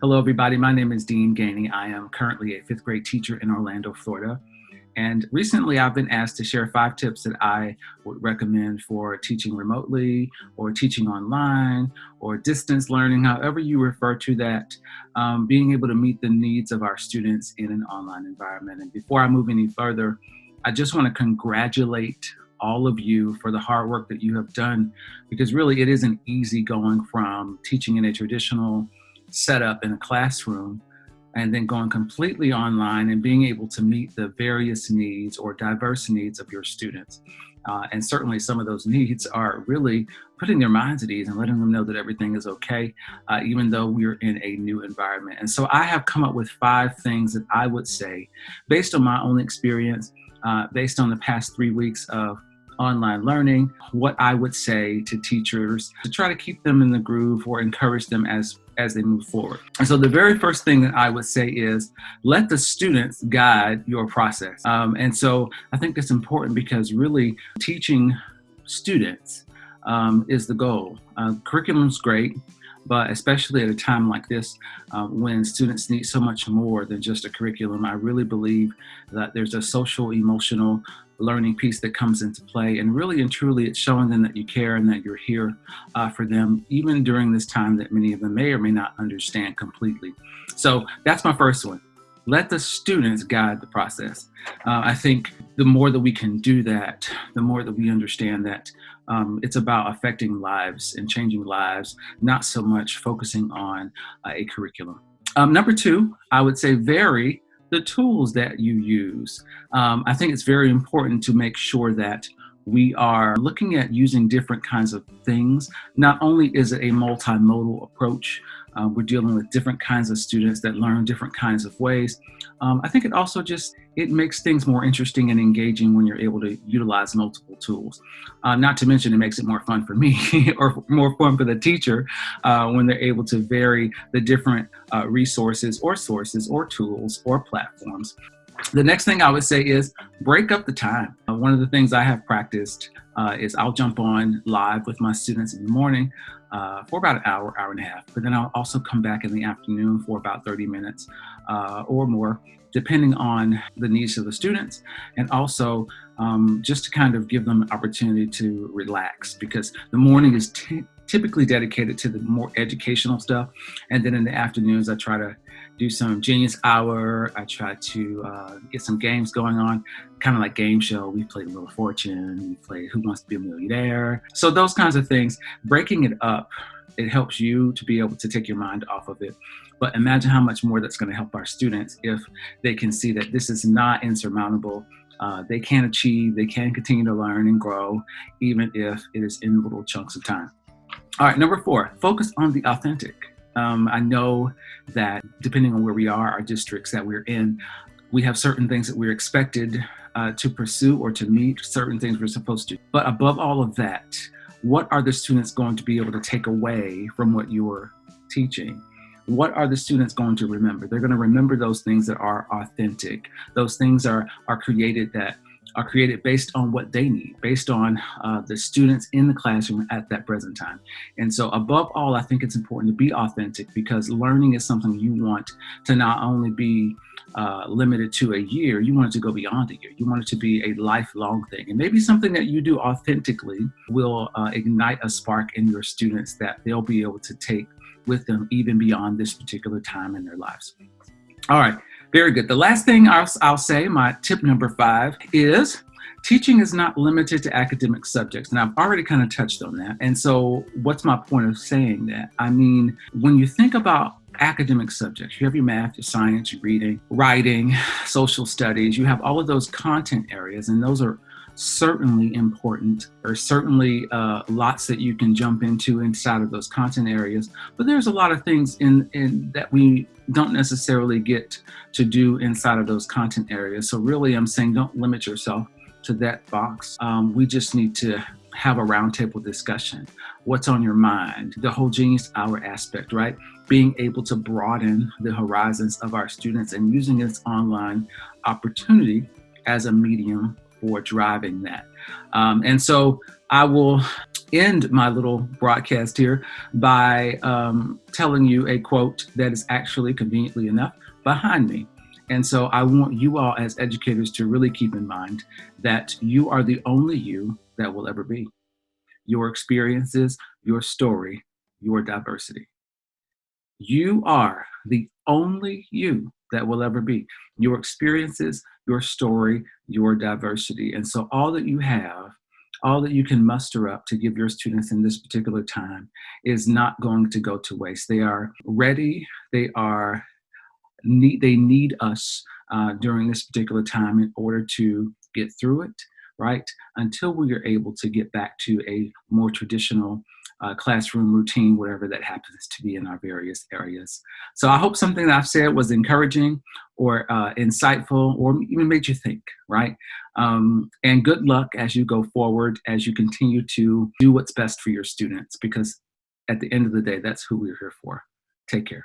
Hello, everybody. My name is Dean Gainey. I am currently a fifth grade teacher in Orlando, Florida. And recently I've been asked to share five tips that I would recommend for teaching remotely or teaching online or distance learning, however you refer to that, um, being able to meet the needs of our students in an online environment. And before I move any further, I just want to congratulate all of you for the hard work that you have done because really it isn't easy going from teaching in a traditional setup in a classroom and then going completely online and being able to meet the various needs or diverse needs of your students. Uh, and certainly some of those needs are really putting their minds at ease and letting them know that everything is okay, uh, even though we're in a new environment. And so I have come up with five things that I would say, based on my own experience, uh, based on the past three weeks of online learning, what I would say to teachers to try to keep them in the groove or encourage them as as they move forward. And so the very first thing that I would say is let the students guide your process. Um, and so I think that's important because really teaching students um, is the goal. Uh, curriculum's great, but especially at a time like this, uh, when students need so much more than just a curriculum, I really believe that there's a social, emotional, learning piece that comes into play. And really and truly, it's showing them that you care and that you're here uh, for them, even during this time that many of them may or may not understand completely. So that's my first one. Let the students guide the process. Uh, I think the more that we can do that, the more that we understand that um, it's about affecting lives and changing lives, not so much focusing on uh, a curriculum. Um, number two, I would say vary the tools that you use. Um, I think it's very important to make sure that we are looking at using different kinds of things. Not only is it a multimodal approach, uh, we're dealing with different kinds of students that learn different kinds of ways. Um, I think it also just, it makes things more interesting and engaging when you're able to utilize multiple tools. Uh, not to mention it makes it more fun for me or more fun for the teacher uh, when they're able to vary the different uh, resources or sources or tools or platforms. The next thing I would say is break up the time. Uh, one of the things I have practiced uh, is I'll jump on live with my students in the morning uh, for about an hour, hour and a half. But then I'll also come back in the afternoon for about 30 minutes uh, or more, depending on the needs of the students. And also um, just to kind of give them an opportunity to relax because the morning is typically dedicated to the more educational stuff. And then in the afternoons, I try to do some Genius Hour. I try to uh, get some games going on, kind of like game show. We played Little Fortune, we played Who Wants to Be a Millionaire. So those kinds of things, breaking it up, it helps you to be able to take your mind off of it. But imagine how much more that's going to help our students if they can see that this is not insurmountable. Uh, they can achieve, they can continue to learn and grow, even if it is in little chunks of time. All right, number four, focus on the authentic. Um, I know that depending on where we are, our districts that we're in, we have certain things that we're expected uh, to pursue or to meet, certain things we're supposed to. But above all of that, what are the students going to be able to take away from what you're teaching? What are the students going to remember? They're going to remember those things that are authentic. Those things are, are created that are created based on what they need, based on uh, the students in the classroom at that present time. And so above all, I think it's important to be authentic because learning is something you want to not only be uh, limited to a year, you want it to go beyond a year. You want it to be a lifelong thing. And maybe something that you do authentically will uh, ignite a spark in your students that they'll be able to take with them even beyond this particular time in their lives. All right, very good. The last thing I'll, I'll say, my tip number five, is teaching is not limited to academic subjects. And I've already kind of touched on that. And so what's my point of saying that? I mean, when you think about academic subjects, you have your math, your science, your reading, writing, social studies, you have all of those content areas, and those are certainly important or certainly uh, lots that you can jump into inside of those content areas but there's a lot of things in, in that we don't necessarily get to do inside of those content areas. So really I'm saying don't limit yourself to that box. Um, we just need to have a roundtable discussion. What's on your mind? The whole genius hour aspect right? Being able to broaden the horizons of our students and using this online opportunity as a medium for driving that. Um, and so I will end my little broadcast here by um, telling you a quote that is actually conveniently enough behind me. And so I want you all as educators to really keep in mind that you are the only you that will ever be. Your experiences, your story, your diversity. You are the only you that will ever be. Your experiences, your story, your diversity. And so all that you have all that you can muster up to give your students in this particular time is not going to go to waste. They are ready, they are need, they need us uh, during this particular time in order to get through it, right? Until we are able to get back to a more traditional uh, classroom routine, whatever that happens to be in our various areas. So I hope something that I've said was encouraging or uh, insightful or even made you think, right? Um, and good luck as you go forward, as you continue to do what's best for your students, because at the end of the day, that's who we're here for. Take care.